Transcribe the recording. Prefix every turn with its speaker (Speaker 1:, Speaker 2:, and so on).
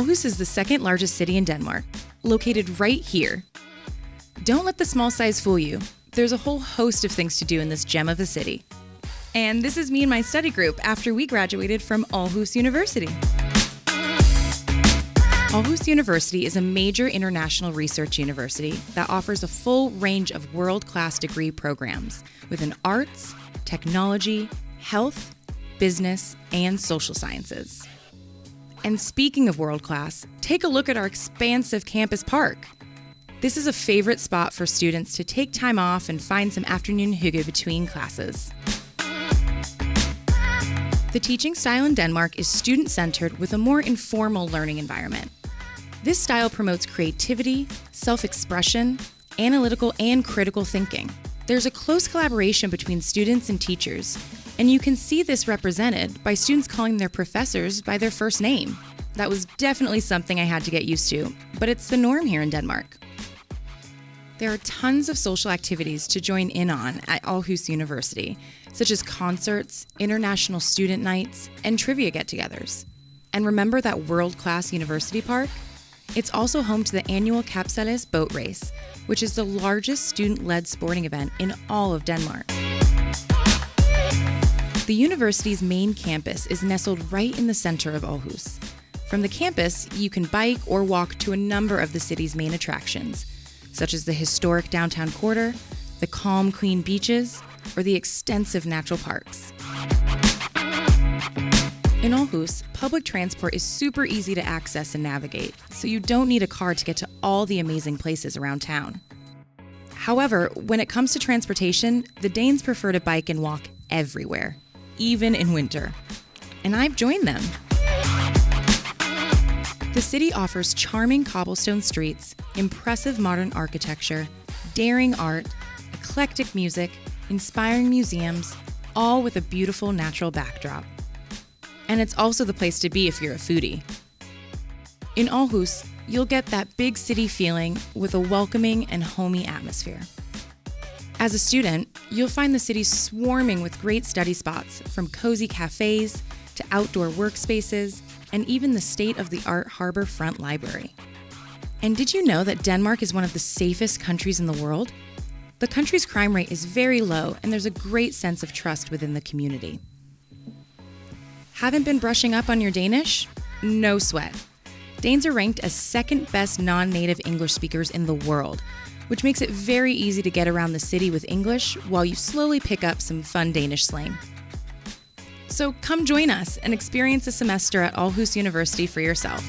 Speaker 1: Aarhus is the second largest city in Denmark, located right here. Don't let the small size fool you. There's a whole host of things to do in this gem of a city. And this is me and my study group after we graduated from Aarhus University. Aarhus University is a major international research university that offers a full range of world class degree programs within arts, technology, health, business, and social sciences. And speaking of world class, take a look at our expansive campus park. This is a favorite spot for students to take time off and find some afternoon hygge between classes. The teaching style in Denmark is student centered with a more informal learning environment. This style promotes creativity, self expression, analytical, and critical thinking. There's a close collaboration between students and teachers, and you can see this represented by students calling their professors by their first name. That was definitely something I had to get used to, but it's the norm here in Denmark. There are tons of social activities to join in on at Aarhus University, such as concerts, international student nights, and trivia get togethers. And remember that world class university park? It's also home to the annual Kapsejlads boat race, which is the largest student led sporting event in all of Denmark. The university's main campus is nestled right in the center of Aarhus. From the campus, you can bike or walk to a number of the city's main attractions, such as the historic downtown quarter, the calm clean beaches, or the extensive natural parks. In Aarhus, public transport is super easy to access and navigate, so you don't need a car to get to all the amazing places around town. However, when it comes to transportation, the Danes prefer to bike and walk everywhere even in winter. And I've joined them. The city offers charming cobblestone streets, impressive modern architecture, daring art, eclectic music, inspiring museums, all with a beautiful natural backdrop. And it's also the place to be if you're a foodie. In Aarhus, you'll get that big city feeling with a welcoming and homey atmosphere. As a student, you'll find the city swarming with great study spots, from cozy cafes to outdoor workspaces, and even the state of the art Harbor Front Library. And did you know that Denmark is one of the safest countries in the world? The country's crime rate is very low, and there's a great sense of trust within the community. Haven't been brushing up on your Danish? No sweat. Danes are ranked as second best non native English speakers in the world, which makes it very easy to get around the city with English while you slowly pick up some fun Danish slang. So come join us and experience a semester at Aarhus University for yourself.